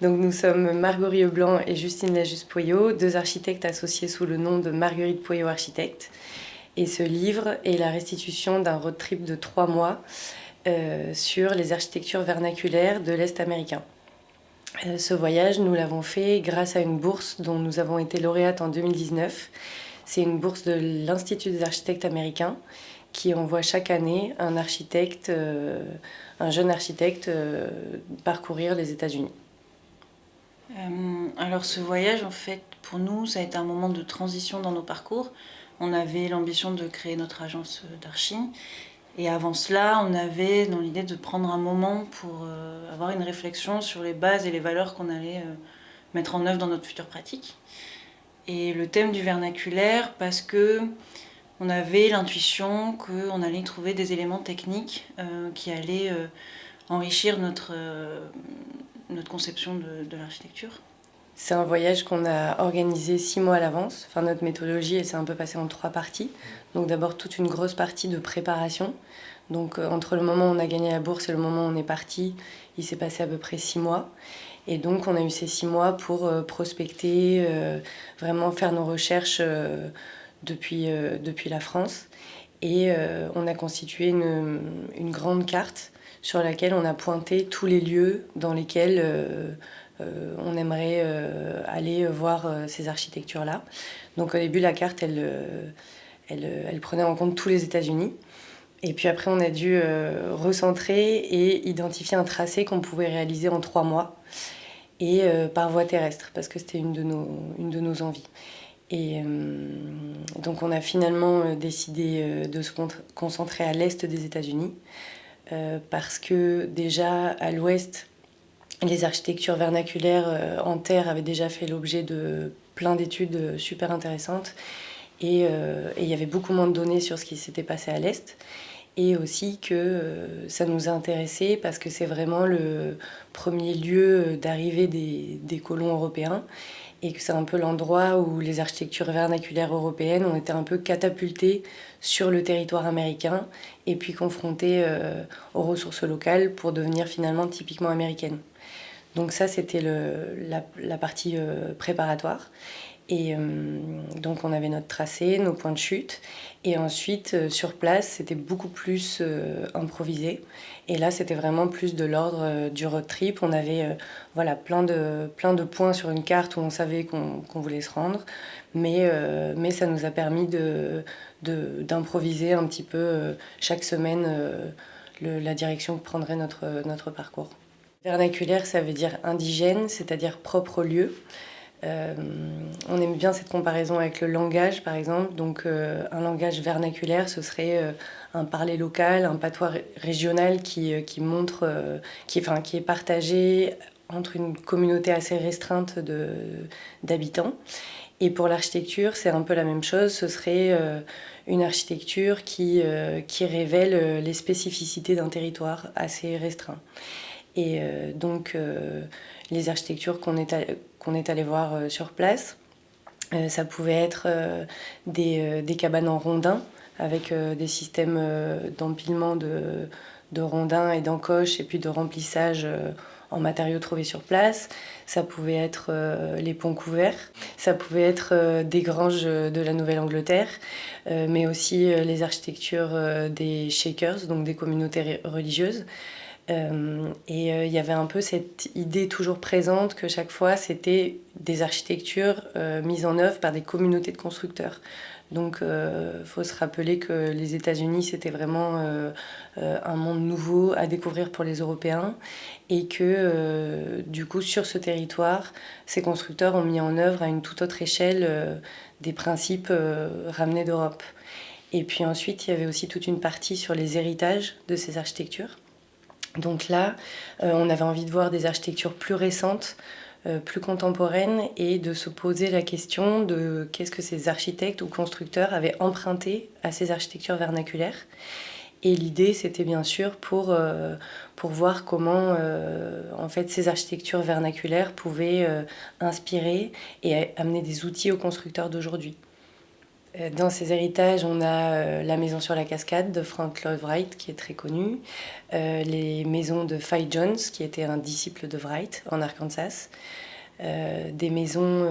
Donc nous sommes Marguerite Blanc et Justine Lajus-Poyot, deux architectes associés sous le nom de Marguerite Poyot Architecte. Et ce livre est la restitution d'un road trip de trois mois euh, sur les architectures vernaculaires de l'Est américain. Euh, ce voyage, nous l'avons fait grâce à une bourse dont nous avons été lauréates en 2019. C'est une bourse de l'Institut des architectes américains qui envoie chaque année un architecte, euh, un jeune architecte parcourir les États-Unis. Alors ce voyage, en fait, pour nous, ça a été un moment de transition dans nos parcours. On avait l'ambition de créer notre agence d'archi et avant cela, on avait dans l'idée de prendre un moment pour euh, avoir une réflexion sur les bases et les valeurs qu'on allait euh, mettre en œuvre dans notre future pratique. Et le thème du vernaculaire, parce que on avait l'intuition qu'on allait trouver des éléments techniques euh, qui allaient enrichir notre, notre conception de, l'architecture? C'est un voyage qu'on a organisé six mois à l'avance. Enfin, notre méthodologie, elle s'est un peu passée en trois parties. Donc d'abord toute une grosse partie de préparation. Donc euh, entre le moment où on a gagné la bourse et le moment où on est parti, il s'est passé à peu près six mois. Et donc on a eu ces six mois pour euh, prospecter, euh, vraiment faire nos recherches depuis, depuis la France. Et on a constitué une, une, grande carte sur laquelle on a pointé tous les lieux dans lesquels euh, on aimerait euh, aller voir euh, ces architectures-là. Donc au début, la carte, elle, elle, prenait en compte tous les États-Unis. Et puis après, on a dû recentrer et identifier un tracé qu'on pouvait réaliser en trois mois et par voie terrestre, parce que c'était une, de nos, une de nos envies. Et donc on a finalement décidé de se concentrer à l'est des États-Unis, parce que déjà à l'ouest, les architectures vernaculaires euh, en terre avaient déjà fait l'objet de plein d'études euh, super intéressantes. Euh, et il y avait beaucoup moins de données sur ce qui s'était passé à l'Est. Et aussi que ça nous a parce que c'est vraiment le premier lieu d'arrivée des, colons européens et que c'est un peu l'endroit où les architectures vernaculaires européennes ont été un peu catapultées sur le territoire américain et puis confrontées aux ressources locales pour devenir finalement typiquement américaines. Donc ça, c'était la, la, partie euh, préparatoire. Et euh, donc on avait notre tracé, nos points de chute. Et ensuite, euh, sur place, c'était beaucoup plus improvisé. Et là, c'était vraiment plus de l'ordre du road trip. On avait voilà, plein, de, plein de points sur une carte où on savait qu'on voulait se rendre. Mais, mais ça nous a permis d'improviser de, un petit peu chaque semaine la direction que prendrait notre, notre parcours. Vernaculaire, ça veut dire indigène, c'est-à-dire propre lieu. Euh, on aime bien cette comparaison avec le langage, par exemple. Donc, euh, un langage vernaculaire, ce serait euh, un parler local, un patois régional qui, qui montre, qui, enfin, qui est partagé entre une communauté assez restreinte d'habitants. Et pour l'architecture, c'est un peu la même chose. Ce serait une architecture qui, qui révèle les spécificités d'un territoire assez restreint. Et euh, donc, euh, les architectures qu'on est, qu'on est allé voir euh, sur place, ça pouvait être des, des, cabanes en rondins avec des systèmes d'empilement de, de, rondins et d'encoches et puis de remplissage en matériaux trouvés sur place. Ça pouvait être les ponts couverts, ça pouvait être des granges de la Nouvelle-Angleterre, mais aussi les architectures des shakers, donc des communautés religieuses. Euh, et euh, il y avait un peu cette idée toujours présente que chaque fois c'était des architectures euh, mises en œuvre par des communautés de constructeurs. Donc il faut se rappeler que les États-Unis c'était vraiment un monde nouveau à découvrir pour les Européens et que du coup sur ce territoire ces constructeurs ont mis en œuvre à une toute autre échelle des principes ramenés d'Europe. Et puis ensuite il y avait aussi toute une partie sur les héritages de ces architectures. Donc là, euh, on avait envie de voir des architectures plus récentes, euh, plus contemporaines et de se poser la question de qu'est-ce que ces architectes ou constructeurs avaient emprunté à ces architectures vernaculaires. Et l'idée, c'était bien sûr pour, euh, pour voir comment en fait, ces architectures vernaculaires pouvaient inspirer et amener des outils aux constructeurs d'aujourd'hui. Euh, dans ces héritages, on a euh, la maison sur la cascade de Frank Lloyd Wright, qui est très connu, euh, les maisons de Fay Jones, qui était un disciple de Wright en Arkansas, des maisons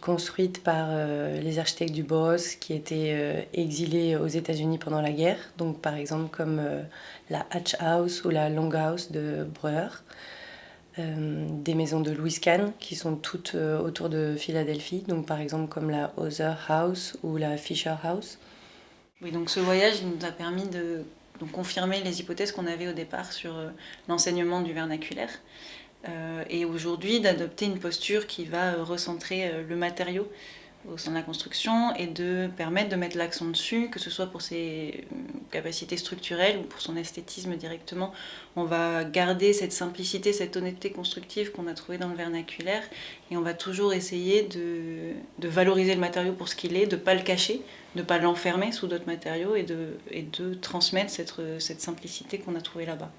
construites par les architectes du Boss qui étaient exilés aux États-Unis pendant la guerre, donc par exemple comme la Hatch House ou la Long House de Breuer. Euh, des maisons de Louis Kahn qui sont toutes euh, autour de Philadelphie, donc par exemple comme la Other House ou la Fisher House. Oui, donc ce voyage nous a permis de confirmer les hypothèses qu'on avait au départ sur euh, l'enseignement du vernaculaire. et aujourd'hui d'adopter une posture qui va recentrer le matériau au sein de la construction et de permettre de mettre l'accent dessus, que ce soit pour ses euh, capacités structurelles ou pour son esthétisme directement. On va garder cette simplicité, cette honnêteté constructive qu'on a trouvée dans le vernaculaire et on va toujours essayer de, de valoriser le matériau pour ce qu'il est, de ne pas le cacher, de ne pas l'enfermer sous d'autres matériaux et de, et de transmettre cette, cette simplicité qu'on a trouvée là-bas.